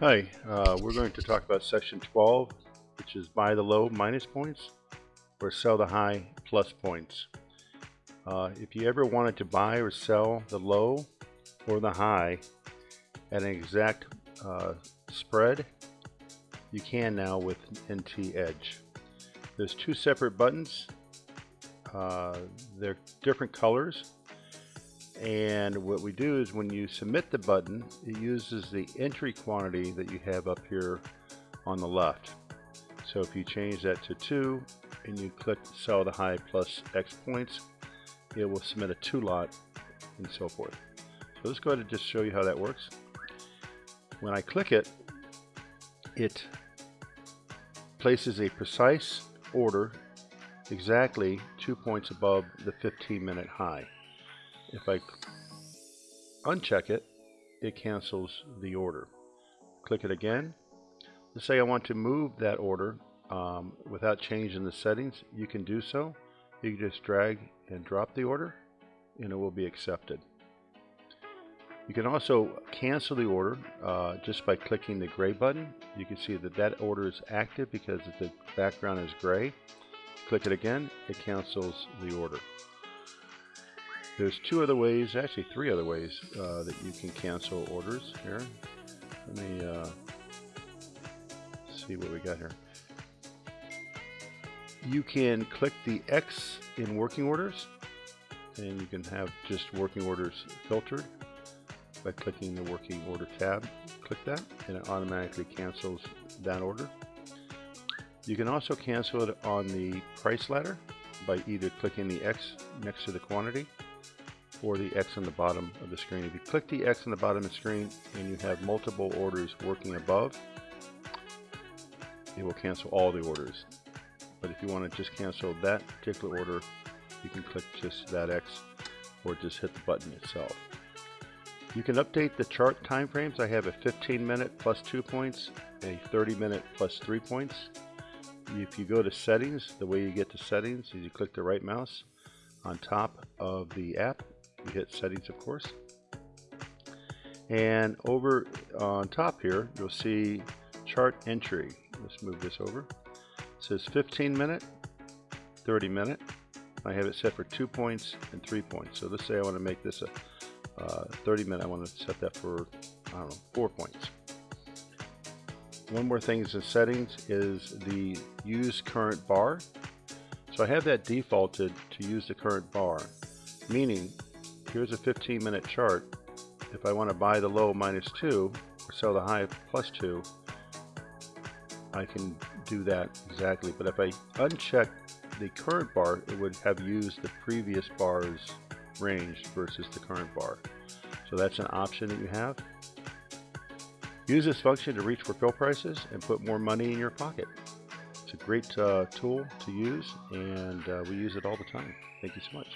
Hi, uh, we're going to talk about section 12, which is buy the low minus points or sell the high plus points. Uh, if you ever wanted to buy or sell the low or the high at an exact uh, spread, you can now with NT Edge. There's two separate buttons. Uh, they're different colors and what we do is when you submit the button, it uses the entry quantity that you have up here on the left. So if you change that to 2 and you click sell the high plus X points, it will submit a 2 lot and so forth. So let's go ahead and just show you how that works. When I click it, it places a precise order exactly two points above the 15 minute high. If I uncheck it, it cancels the order. Click it again. Let's say I want to move that order um, without changing the settings. You can do so. You can just drag and drop the order and it will be accepted. You can also cancel the order uh, just by clicking the gray button. You can see that that order is active because the background is gray. Click it again, it cancels the order. There's two other ways, actually three other ways uh, that you can cancel orders here. Let me uh, see what we got here. You can click the X in working orders and you can have just working orders filtered by clicking the working order tab. Click that and it automatically cancels that order. You can also cancel it on the price ladder by either clicking the X next to the quantity or the X on the bottom of the screen. If you click the X on the bottom of the screen and you have multiple orders working above, it will cancel all the orders. But if you want to just cancel that particular order, you can click just that X or just hit the button itself. You can update the chart timeframes. I have a 15 minute plus 2 points, a 30 minute plus 3 points. If you go to settings, the way you get to settings is you click the right mouse on top of the app you hit settings of course. And over on top here you'll see chart entry. Let's move this over. It says 15 minute 30 minute. I have it set for two points and three points. So let's say I want to make this a uh, 30 minute I want to set that for I don't know four points. One more thing is in settings is the use current bar. So I have that defaulted to use the current bar meaning here's a 15 minute chart. If I want to buy the low minus 2 or sell the high plus 2, I can do that exactly. But if I uncheck the current bar, it would have used the previous bar's range versus the current bar. So that's an option that you have. Use this function to reach for fill prices and put more money in your pocket. It's a great uh, tool to use and uh, we use it all the time. Thank you so much.